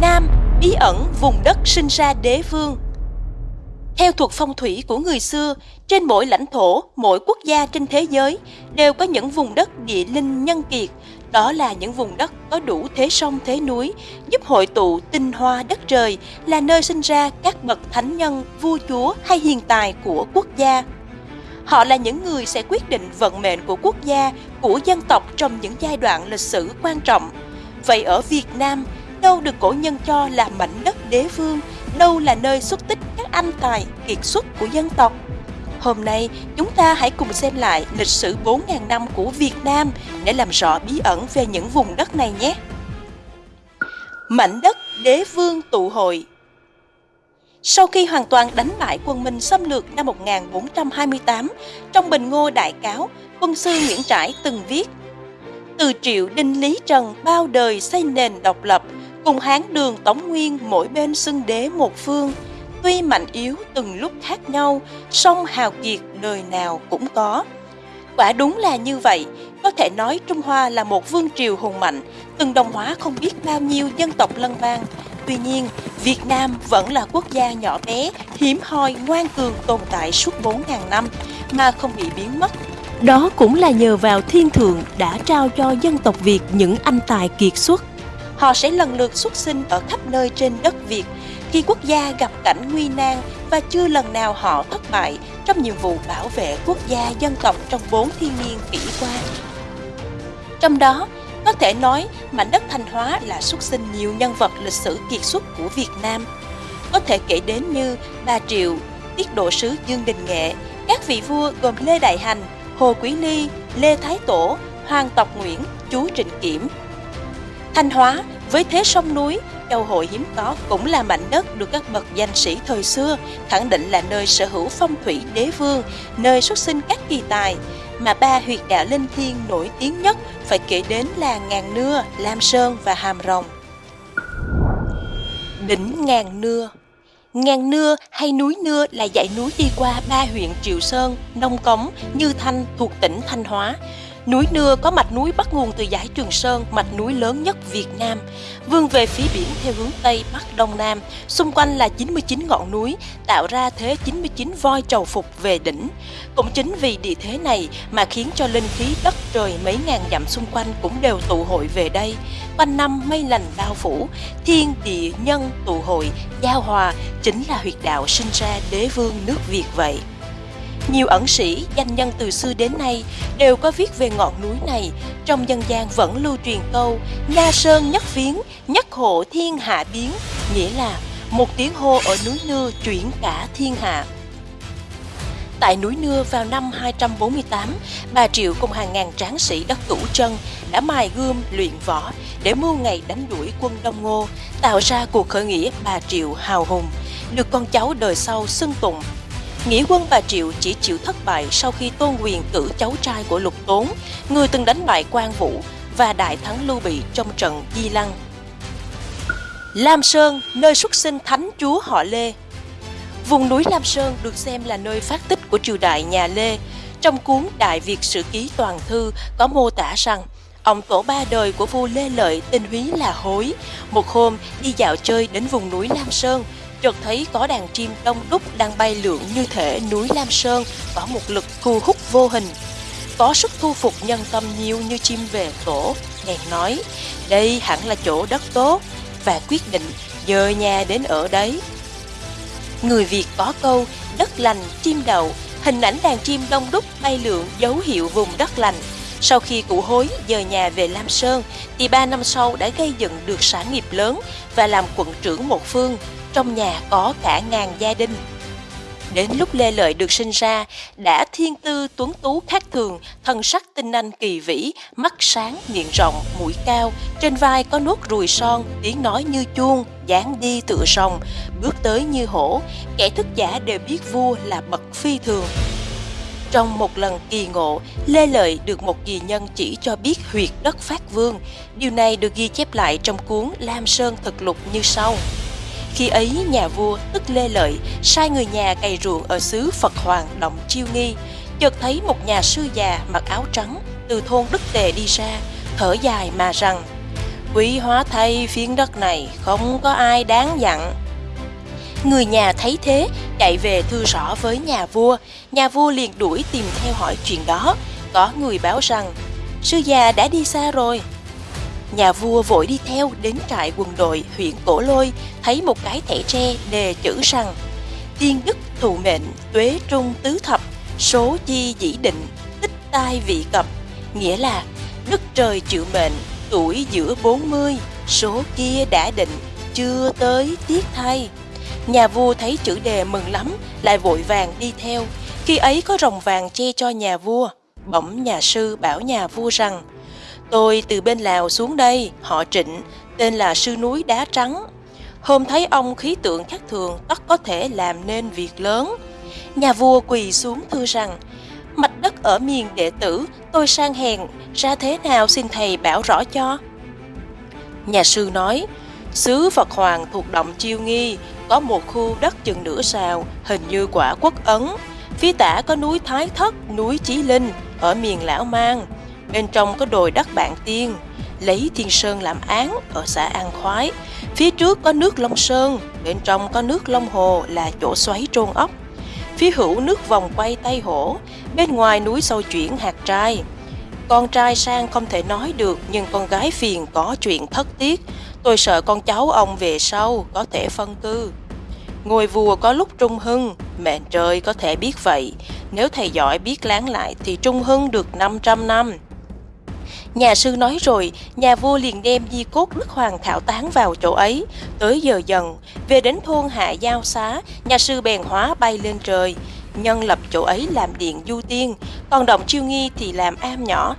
Nam, bí ẩn vùng đất sinh ra đế vương. Theo thuật phong thủy của người xưa, trên mỗi lãnh thổ, mỗi quốc gia trên thế giới đều có những vùng đất địa linh nhân kiệt. Đó là những vùng đất có đủ thế sông thế núi, giúp hội tụ tinh hoa đất trời, là nơi sinh ra các bậc thánh nhân, vua chúa hay hiền tài của quốc gia. Họ là những người sẽ quyết định vận mệnh của quốc gia, của dân tộc trong những giai đoạn lịch sử quan trọng. Vậy ở Việt Nam, đâu được cổ nhân cho là mảnh đất đế vương, đâu là nơi xuất tích các anh tài kiệt xuất của dân tộc. Hôm nay, chúng ta hãy cùng xem lại lịch sử 4.000 năm của Việt Nam để làm rõ bí ẩn về những vùng đất này nhé. Mảnh đất đế vương tụ hội sau khi hoàn toàn đánh bại quân Minh xâm lược năm 1428, trong Bình Ngô Đại Cáo, quân sư Nguyễn Trãi từng viết Từ triệu đinh Lý Trần bao đời xây nền độc lập, cùng Hán đường Tống Nguyên mỗi bên xưng đế một phương. Tuy mạnh yếu từng lúc khác nhau, song hào kiệt đời nào cũng có. Quả đúng là như vậy, có thể nói Trung Hoa là một vương triều hùng mạnh, từng đồng hóa không biết bao nhiêu dân tộc lân bang. Tuy nhiên, Việt Nam vẫn là quốc gia nhỏ bé, hiếm hoi, ngoan cường tồn tại suốt 4.000 năm mà không bị biến mất. Đó cũng là nhờ vào thiên thượng đã trao cho dân tộc Việt những anh tài kiệt xuất. Họ sẽ lần lượt xuất sinh ở khắp nơi trên đất Việt khi quốc gia gặp cảnh nguy nan và chưa lần nào họ thất bại trong nhiệm vụ bảo vệ quốc gia dân tộc trong bốn thiên niên kỷ qua. Trong đó, có thể nói mảnh đất Thanh Hóa là xuất sinh nhiều nhân vật lịch sử kiệt xuất của Việt Nam. Có thể kể đến như Ba Triệu, Tiết Độ Sứ Dương Đình Nghệ, các vị vua gồm Lê Đại Hành, Hồ Quý Ly, Lê Thái Tổ, Hoàng Tộc Nguyễn, Chú Trịnh Kiểm. Thanh Hóa với thế sông núi, châu hội hiếm có cũng là mảnh đất được các bậc danh sĩ thời xưa khẳng định là nơi sở hữu phong thủy đế vương, nơi xuất sinh các kỳ tài, mà ba huyệt đạo linh thiêng nổi tiếng nhất phải kể đến là Ngàn Nưa, Lam Sơn và Hàm Rồng. Đỉnh Ngàn Nưa. Ngàn Nưa hay núi Nưa là dãy núi đi qua ba huyện Triệu Sơn, Nông Cống, Như Thanh thuộc tỉnh Thanh Hóa, Núi Nưa có mạch núi bắt nguồn từ dải Trường Sơn, mạch núi lớn nhất Việt Nam. Vươn về phía biển theo hướng Tây, Bắc, Đông, Nam, xung quanh là 99 ngọn núi, tạo ra thế 99 voi trầu phục về đỉnh. Cũng chính vì địa thế này mà khiến cho linh khí đất trời mấy ngàn dặm xung quanh cũng đều tụ hội về đây. Quanh năm mây lành bao phủ, thiên địa nhân tụ hội, giao hòa chính là huyệt đạo sinh ra đế vương nước Việt vậy. Nhiều ẩn sĩ, danh nhân từ xưa đến nay đều có viết về ngọn núi này. Trong dân gian vẫn lưu truyền câu Nha sơn nhất viếng, nhất hộ thiên hạ biến, nghĩa là một tiếng hô ở núi Nưa chuyển cả thiên hạ. Tại núi Nưa vào năm 248, bà Triệu cùng hàng ngàn tráng sĩ đất cửu chân đã mài gươm luyện võ để mưu ngày đánh đuổi quân Đông Ngô, tạo ra cuộc khởi nghĩa bà Triệu hào hùng, được con cháu đời sau xưng tụng Nghĩa quân bà Triệu chỉ chịu thất bại sau khi Tôn Quyền cử cháu trai của Lục Tốn, người từng đánh bại quan Vũ và đại thắng Lưu Bị trong trận Di Lăng. Lam Sơn, nơi xuất sinh thánh chúa họ Lê Vùng núi Lam Sơn được xem là nơi phát tích của triều đại nhà Lê. Trong cuốn Đại Việt Sử Ký Toàn Thư có mô tả rằng Ông tổ ba đời của vua Lê Lợi tên Húy là Hối. Một hôm đi dạo chơi đến vùng núi Lam Sơn, chợt thấy có đàn chim đông đúc đang bay lượn như thể núi Lam Sơn có một lực thu hút vô hình. Có sức thu phục nhân tâm nhiều như chim về tổ, bèn nói, đây hẳn là chỗ đất tốt, và quyết định dời nhà đến ở đấy. Người Việt có câu, đất lành, chim đậu, hình ảnh đàn chim đông đúc bay lượn dấu hiệu vùng đất lành. Sau khi cụ hối dời nhà về Lam Sơn, thì ba năm sau đã gây dựng được sản nghiệp lớn và làm quận trưởng một phương, trong nhà có cả ngàn gia đình. Đến lúc Lê Lợi được sinh ra, đã thiên tư tuấn tú khác thường, thân sắc tinh anh kỳ vĩ, mắt sáng, miệng rộng, mũi cao, trên vai có nốt ruồi son, tiếng nói như chuông, dáng đi tựa sòng, bước tới như hổ, kẻ thức giả đều biết vua là bậc phi thường. Trong một lần kỳ ngộ, Lê Lợi được một kỳ nhân chỉ cho biết huyệt đất phát vương. Điều này được ghi chép lại trong cuốn Lam Sơn Thực Lục như sau. Khi ấy nhà vua tức Lê Lợi sai người nhà cày ruộng ở xứ Phật Hoàng động Chiêu Nghi, chợt thấy một nhà sư già mặc áo trắng từ thôn Đức Tề đi ra, thở dài mà rằng quý hóa thay phiến đất này không có ai đáng dặn. Người nhà thấy thế, chạy về thư rõ với nhà vua. Nhà vua liền đuổi tìm theo hỏi chuyện đó. Có người báo rằng, sư già đã đi xa rồi. Nhà vua vội đi theo đến trại quân đội huyện Cổ Lôi, thấy một cái thẻ tre đề chữ rằng Tiên đức thụ mệnh, tuế trung tứ thập, số chi dĩ định, tích tai vị cập. Nghĩa là đức trời chịu mệnh, tuổi giữa 40, số kia đã định, chưa tới tiếc thay. Nhà vua thấy chữ đề mừng lắm, lại vội vàng đi theo. Khi ấy có rồng vàng che cho nhà vua. Bỗng nhà sư bảo nhà vua rằng, Tôi từ bên Lào xuống đây, họ trịnh, tên là sư núi đá trắng. Hôm thấy ông khí tượng khác thường, tất có thể làm nên việc lớn. Nhà vua quỳ xuống thưa rằng, mạch đất ở miền đệ tử, tôi sang hèn, ra thế nào xin thầy bảo rõ cho. Nhà sư nói, xứ Phật Hoàng thuộc động Chiêu Nghi, có một khu đất chừng nửa sào, hình như quả quốc ấn. Phía tả có núi Thái Thất, núi Chí Linh, ở miền Lão Mang. Bên trong có đồi đất Bạn Tiên, lấy Thiên Sơn làm án ở xã An Khoái. Phía trước có nước Long Sơn, bên trong có nước Long Hồ là chỗ xoáy trôn ốc. Phía hữu nước vòng quay Tây Hổ, bên ngoài núi sâu chuyển hạt trai. Con trai sang không thể nói được nhưng con gái phiền có chuyện thất tiết Tôi sợ con cháu ông về sau có thể phân cư. Ngôi vua có lúc trung hưng, mẹ trời có thể biết vậy. Nếu thầy giỏi biết láng lại thì trung hưng được 500 năm. Nhà sư nói rồi, nhà vua liền đem di cốt Đức Hoàng thảo tán vào chỗ ấy. Tới giờ dần, về đến thôn Hạ Giao Xá, nhà sư bèn hóa bay lên trời. Nhân lập chỗ ấy làm điện du tiên, còn động chiêu nghi thì làm am nhỏ,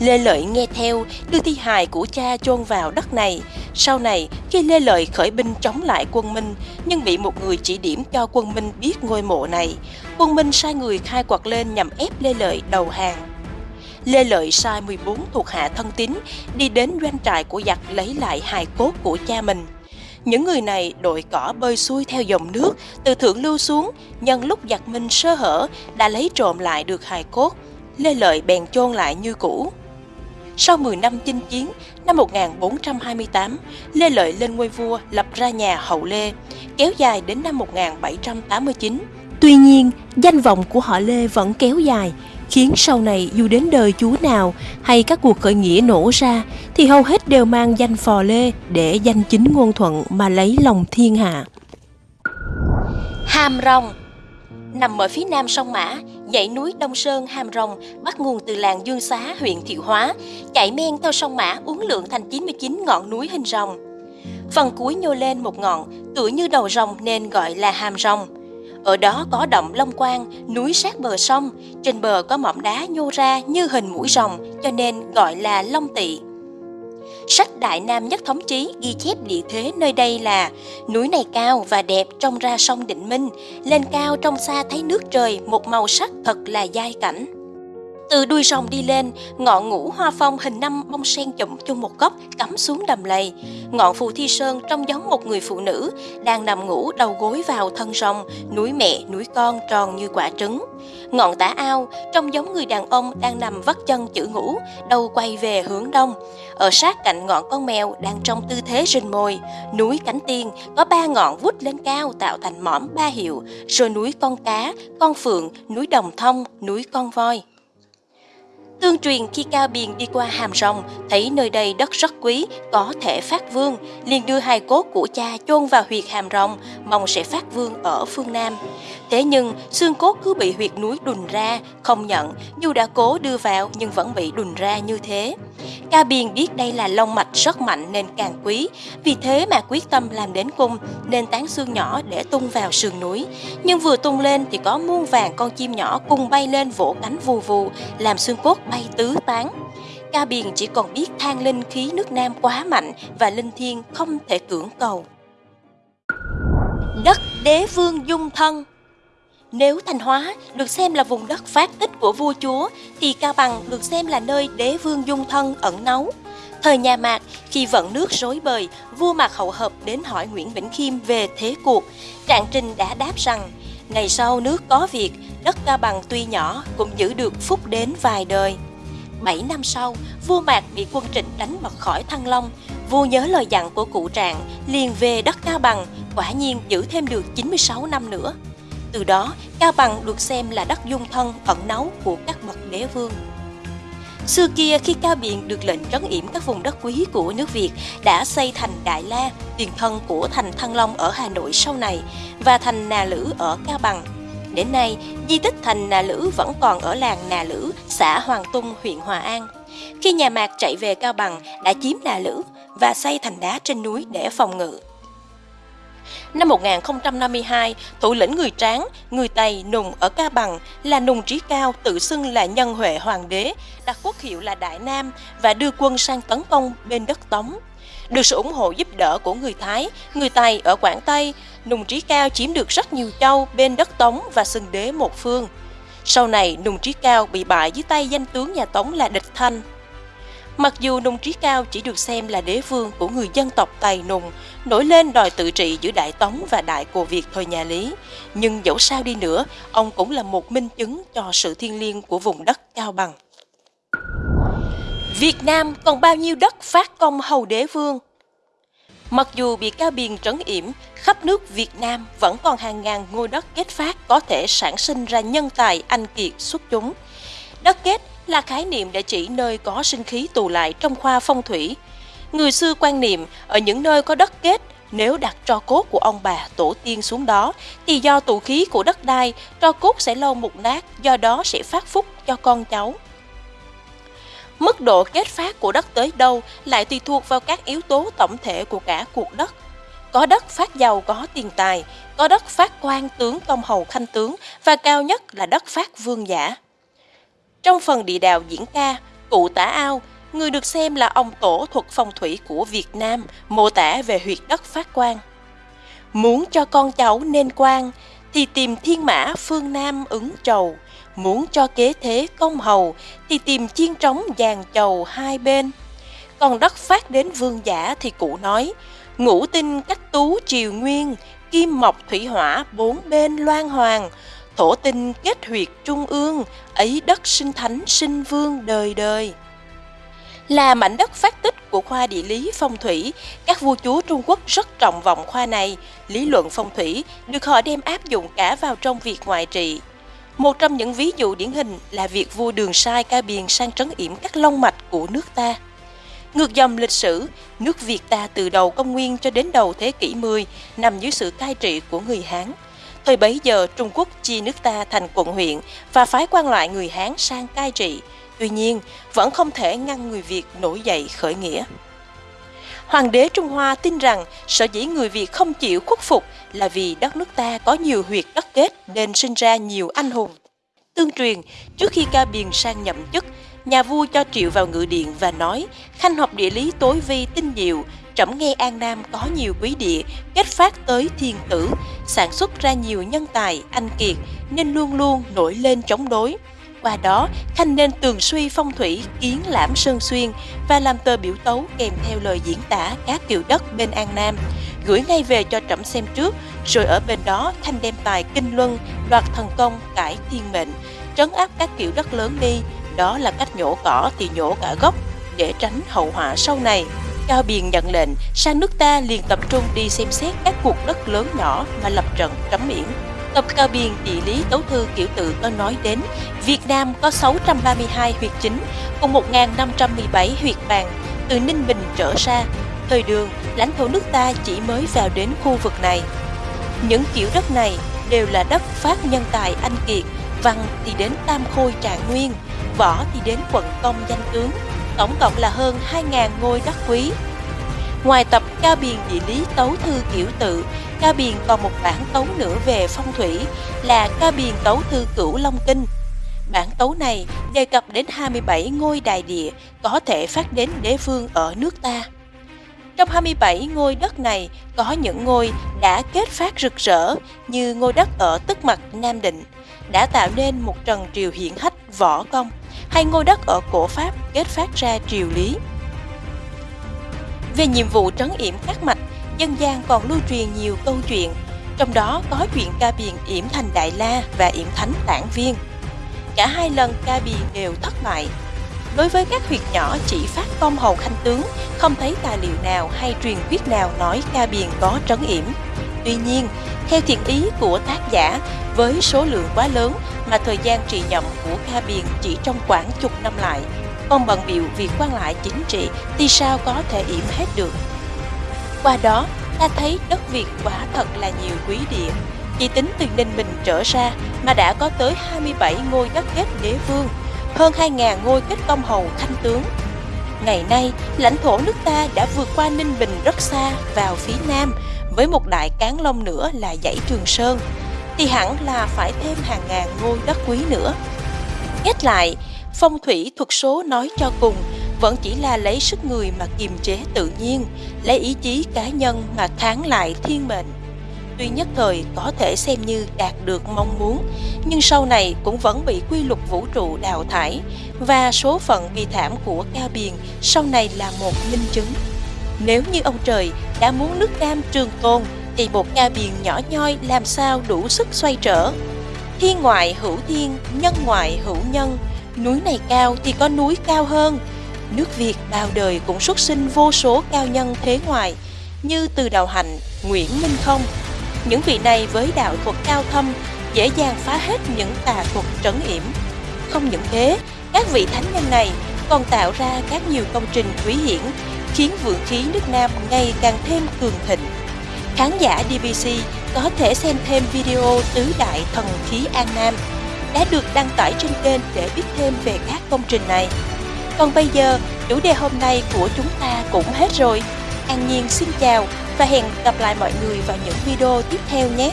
Lê Lợi nghe theo, đưa thi hài của cha chôn vào đất này. Sau này, khi Lê Lợi khởi binh chống lại quân Minh, nhưng bị một người chỉ điểm cho quân Minh biết ngôi mộ này, quân Minh sai người khai quật lên nhằm ép Lê Lợi đầu hàng. Lê Lợi sai 14 thuộc hạ thân tín đi đến doanh trại của giặc lấy lại hài cốt của cha mình. Những người này đội cỏ bơi xuôi theo dòng nước từ thượng lưu xuống, nhân lúc giặc Minh sơ hở đã lấy trộm lại được hài cốt. Lê Lợi bèn chôn lại như cũ. Sau 10 năm chinh chiến, năm 1428, Lê Lợi lên ngôi vua lập ra nhà Hậu Lê, kéo dài đến năm 1789. Tuy nhiên, danh vọng của họ Lê vẫn kéo dài, khiến sau này dù đến đời chúa nào hay các cuộc khởi nghĩa nổ ra thì hầu hết đều mang danh phò lê để danh chính ngôn thuận mà lấy lòng thiên hạ. Hàm Rồng Nằm ở phía nam sông Mã, dãy núi Đông Sơn Hàm Rồng bắt nguồn từ làng Dương Xá, huyện Thiệu Hóa, chạy men theo sông Mã uốn lượn thành 99 ngọn núi hình rồng. Phần cuối nhô lên một ngọn, tựa như đầu rồng nên gọi là Hàm Rồng. Ở đó có động Long Quang, núi sát bờ sông, trên bờ có mỏm đá nhô ra như hình mũi rồng, cho nên gọi là Long Tỵ. Sách Đại Nam Nhất Thống Chí ghi chép địa thế nơi đây là núi này cao và đẹp trông ra sông Định Minh, lên cao trong xa thấy nước trời một màu sắc thật là giai cảnh. Từ đuôi rồng đi lên, ngọn ngũ hoa phong hình năm bông sen chụm chung một góc cắm xuống đầm lầy. Ngọn phù thi sơn trông giống một người phụ nữ, đang nằm ngủ đầu gối vào thân rồng, núi mẹ, núi con tròn như quả trứng. Ngọn tả ao trông giống người đàn ông đang nằm vắt chân chữ ngủ, đầu quay về hướng đông. Ở sát cạnh ngọn con mèo đang trong tư thế rình mồi, núi cánh tiên có ba ngọn vút lên cao tạo thành mỏm ba hiệu, rồi núi con cá, con phượng, núi đồng thông, núi con voi. Tương truyền khi Cao Biền đi qua Hàm Rồng, thấy nơi đây đất rất quý, có thể phát vương, liền đưa hai cốt của cha chôn vào huyệt Hàm Rồng, mong sẽ phát vương ở phương Nam. Thế nhưng, xương cốt cứ bị huyệt núi đùn ra, không nhận, dù đã cố đưa vào nhưng vẫn bị đùn ra như thế. Ca Biền biết đây là long mạch rất mạnh nên càng quý, vì thế mà quyết tâm làm đến cung nên tán xương nhỏ để tung vào sườn núi. Nhưng vừa tung lên thì có muôn vàng con chim nhỏ cùng bay lên vỗ cánh vù vù, làm xương cốt bay tứ tán. Ca Biền chỉ còn biết than linh khí nước Nam quá mạnh và linh thiên không thể cưỡng cầu. Đất đế vương dung thân nếu Thanh Hóa được xem là vùng đất phát tích của vua chúa, thì Cao Bằng được xem là nơi đế vương dung thân ẩn náu. Thời nhà Mạc, khi vận nước rối bời, vua Mạc Hậu Hợp đến hỏi Nguyễn Vĩnh Khiêm về thế cuộc. Trạng Trình đã đáp rằng, ngày sau nước có việc, đất Cao Bằng tuy nhỏ cũng giữ được phúc đến vài đời. 7 năm sau, vua Mạc bị quân Trịnh đánh bật khỏi Thăng Long. Vua nhớ lời dặn của cụ trạng, liền về đất Cao Bằng, quả nhiên giữ thêm được 96 năm nữa. Từ đó, Cao Bằng được xem là đất dung thân ẩn náu của các bậc đế vương. Xưa kia khi Cao Biện được lệnh trấn yểm các vùng đất quý của nước Việt đã xây thành Đại La, tiền thân của thành Thăng Long ở Hà Nội sau này và thành Nà Lữ ở Cao Bằng. Đến nay, di tích thành Nà Lữ vẫn còn ở làng Nà Lữ, xã Hoàng Tung, huyện Hòa An. Khi nhà Mạc chạy về Cao Bằng đã chiếm Nà Lữ và xây thành đá trên núi để phòng ngự. Năm 1052, thủ lĩnh người Tráng, người Tây Nùng ở Ca Bằng là Nùng Trí Cao tự xưng là nhân huệ hoàng đế, đặt quốc hiệu là Đại Nam và đưa quân sang tấn công bên đất Tống. Được sự ủng hộ giúp đỡ của người Thái, người Tây ở Quảng Tây, Nùng Trí Cao chiếm được rất nhiều châu bên đất Tống và xưng đế một phương. Sau này, Nùng Trí Cao bị bại dưới tay danh tướng nhà Tống là Địch Thanh. Mặc dù Nùng Trí Cao chỉ được xem là đế vương của người dân tộc tài Nùng, nổi lên đòi tự trị giữa Đại Tống và Đại Cồ Việt thời nhà Lý, nhưng dẫu sao đi nữa, ông cũng là một minh chứng cho sự thiêng liêng của vùng đất Cao Bằng. Việt Nam còn bao nhiêu đất phát công hầu đế vương? Mặc dù bị Cao Biền trấn yểm, khắp nước Việt Nam vẫn còn hàng ngàn ngôi đất kết phát có thể sản sinh ra nhân tài anh kiệt xuất chúng. Đất kết là khái niệm để chỉ nơi có sinh khí tù lại trong khoa phong thủy. Người xưa quan niệm ở những nơi có đất kết, nếu đặt tro cốt của ông bà tổ tiên xuống đó, thì do tù khí của đất đai, tro cốt sẽ lâu mục nát, do đó sẽ phát phúc cho con cháu. Mức độ kết phát của đất tới đâu lại tùy thuộc vào các yếu tố tổng thể của cả cuộc đất. Có đất phát giàu có tiền tài, có đất phát quan tướng công hầu khanh tướng và cao nhất là đất phát vương giả. Trong phần địa đạo diễn ca, cụ tả ao, người được xem là ông tổ thuật phong thủy của Việt Nam, mô tả về huyệt đất phát quan. Muốn cho con cháu nên quan, thì tìm thiên mã phương Nam ứng trầu, muốn cho kế thế công hầu, thì tìm chiên trống dàn chầu hai bên. Còn đất phát đến vương giả thì cụ nói, ngũ tinh cách tú triều nguyên, kim mộc thủy hỏa bốn bên loan hoàng, thổ tinh kết huyệt trung ương, ấy đất sinh thánh sinh vương đời đời. Là mảnh đất phát tích của khoa địa lý phong thủy, các vua chúa Trung Quốc rất trọng vọng khoa này. Lý luận phong thủy được họ đem áp dụng cả vào trong việc ngoại trị. Một trong những ví dụ điển hình là việc vua Đường Sai ca biền sang trấn yểm các long mạch của nước ta. Ngược dòng lịch sử, nước Việt ta từ đầu công nguyên cho đến đầu thế kỷ 10 nằm dưới sự cai trị của người Hán. Thời bấy giờ Trung Quốc chia nước ta thành quận huyện và phái quan lại người Hán sang cai trị. Tuy nhiên, vẫn không thể ngăn người Việt nổi dậy khởi nghĩa. Hoàng đế Trung Hoa tin rằng sở dĩ người Việt không chịu khuất phục là vì đất nước ta có nhiều huyệt đất kết nên sinh ra nhiều anh hùng. Tương truyền, trước khi ca biền sang nhậm chức, nhà vua cho triệu vào ngự điện và nói khanh học địa lý tối vi tinh diệu trẫm nghe an nam có nhiều quý địa kết phát tới thiên tử, sản xuất ra nhiều nhân tài, anh kiệt, nên luôn luôn nổi lên chống đối. Qua đó, khanh nên tường suy phong thủy, kiến lãm sơn xuyên và làm tờ biểu tấu kèm theo lời diễn tả các kiểu đất bên an nam. Gửi ngay về cho trẫm xem trước, rồi ở bên đó khanh đem tài kinh luân, đoạt thần công, cải thiên mệnh, trấn áp các kiểu đất lớn đi. Đó là cách nhổ cỏ thì nhổ cả gốc để tránh hậu họa sau này. Cao Biền nhận lệnh sang nước ta liền tập trung đi xem xét các cuộc đất lớn nhỏ mà lập trận trấn miễn. Tập Cao Biền địa lý tấu thư kiểu tự có nói đến Việt Nam có 632 huyệt chính cùng 1.517 huyệt bàn từ Ninh Bình trở ra. Thời đường, lãnh thổ nước ta chỉ mới vào đến khu vực này. Những kiểu đất này đều là đất phát nhân tài anh kiệt, văn thì đến Tam Khôi Trạng Nguyên, võ thì đến quận công danh tướng, tổng cộng là hơn 2.000 ngôi đất quý. Ngoài tập Cao Biền địa lý tấu thư kiểu tự, Cao Biền còn một bản tấu nữa về phong thủy là Cao Biền tấu thư cửu Long Kinh. Bản tấu này đề cập đến 27 ngôi đại địa có thể phát đến đế vương ở nước ta. Trong 27 ngôi đất này có những ngôi đã kết phát rực rỡ như ngôi đất ở Tức Mặt Nam Định, đã tạo nên một trần triều hiển hách võ công hay ngôi đất ở cổ Pháp kết phát ra triều lý. Về nhiệm vụ trấn yểm các mạch, dân gian còn lưu truyền nhiều câu chuyện, trong đó có chuyện ca biền yểm thành Đại La và yểm thánh tản viên. Cả hai lần ca biền đều thất bại. Đối với các huyệt nhỏ chỉ phát công hầu khanh tướng, không thấy tài liệu nào hay truyền thuyết nào nói ca biền có trấn yểm. Tuy nhiên, theo thiện ý của tác giả, với số lượng quá lớn mà thời gian trị nhậm của ca biền chỉ trong khoảng chục năm lại, ông bận biểu việc quan lại chính trị thì sao có thể yểm hết được. Qua đó, ta thấy đất Việt quả thật là nhiều quý địa. Chỉ tính từ Ninh Bình trở ra mà đã có tới 27 ngôi đất kết đế vương, hơn 2.000 ngôi kết công hầu thanh tướng. Ngày nay, lãnh thổ nước ta đã vượt qua Ninh Bình rất xa vào phía nam, với một đại cán long nữa là dãy Trường Sơn, thì hẳn là phải thêm hàng ngàn ngôi đất quý nữa. Kết lại, phong thủy thuật số nói cho cùng vẫn chỉ là lấy sức người mà kiềm chế tự nhiên, lấy ý chí cá nhân mà kháng lại thiên mệnh. Tuy nhất thời có thể xem như đạt được mong muốn, nhưng sau này cũng vẫn bị quy luật vũ trụ đào thải và số phận bi thảm của Cao Biền sau này là một minh chứng. Nếu như ông trời đã muốn nước Nam trường tồn thì một Cao biển nhỏ nhoi làm sao đủ sức xoay trở. Thiên ngoại hữu thiên, nhân ngoại hữu nhân, núi này cao thì có núi cao hơn, nước Việt bao đời cũng xuất sinh vô số cao nhân thế ngoại như từ đầu hành, Nguyễn Minh Không. Những vị này với đạo thuật cao thâm dễ dàng phá hết những tà thuật trấn yểm. Không những thế, các vị thánh nhân này còn tạo ra các nhiều công trình quý hiển khiến vượng khí nước Nam ngày càng thêm cường thịnh. Khán giả DBC có thể xem thêm video Tứ Đại Thần Khí An Nam đã được đăng tải trên kênh để biết thêm về các công trình này. Còn bây giờ, chủ đề hôm nay của chúng ta cũng hết rồi. An Nhiên xin chào và hẹn gặp lại mọi người vào những video tiếp theo nhé.